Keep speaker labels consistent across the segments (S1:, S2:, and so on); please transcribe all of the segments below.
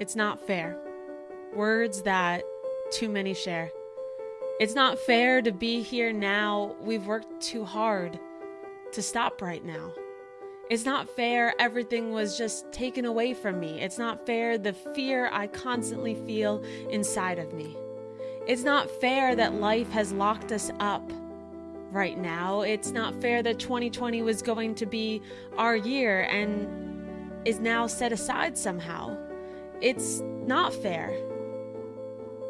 S1: It's not fair. Words that too many share. It's not fair to be here now. We've worked too hard to stop right now. It's not fair everything was just taken away from me. It's not fair the fear I constantly feel inside of me. It's not fair that life has locked us up right now. It's not fair that 2020 was going to be our year and is now set aside somehow. It's not fair.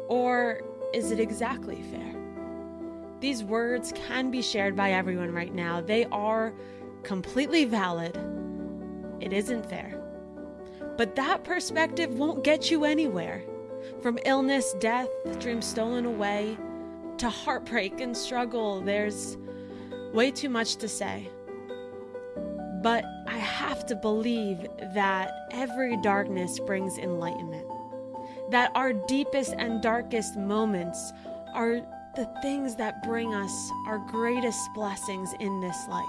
S1: Or is it exactly fair? These words can be shared by everyone right now. They are completely valid. It isn't fair. But that perspective won't get you anywhere. From illness, death, dreams stolen away, to heartbreak and struggle, there's way too much to say. But I have to believe that every darkness brings enlightenment. That our deepest and darkest moments are the things that bring us our greatest blessings in this life.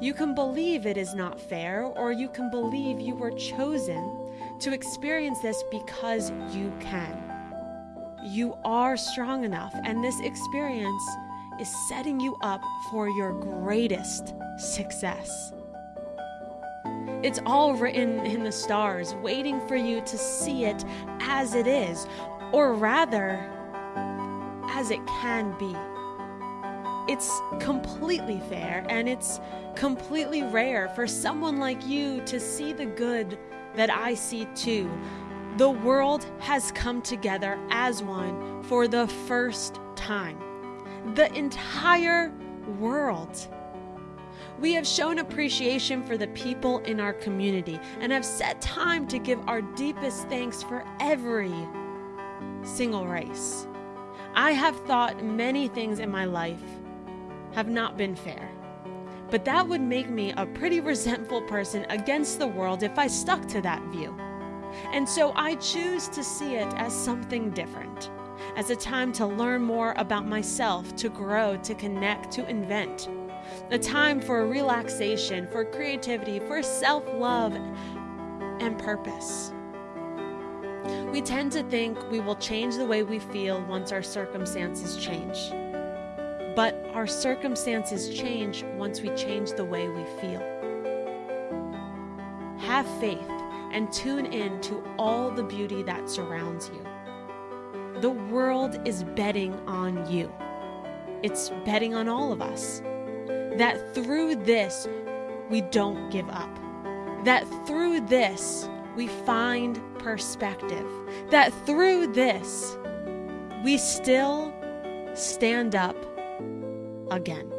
S1: You can believe it is not fair, or you can believe you were chosen to experience this because you can. You are strong enough, and this experience is setting you up for your greatest success. It's all written in the stars, waiting for you to see it as it is, or rather, as it can be. It's completely fair and it's completely rare for someone like you to see the good that I see too. The world has come together as one for the first time. The entire world. We have shown appreciation for the people in our community and have set time to give our deepest thanks for every single race. I have thought many things in my life have not been fair. But that would make me a pretty resentful person against the world if I stuck to that view. And so I choose to see it as something different, as a time to learn more about myself, to grow, to connect, to invent. A time for relaxation, for creativity, for self love, and purpose. We tend to think we will change the way we feel once our circumstances change. But our circumstances change once we change the way we feel. Have faith and tune in to all the beauty that surrounds you. The world is betting on you. It's betting on all of us. That through this, we don't give up. That through this, we find perspective. That through this, we still stand up again.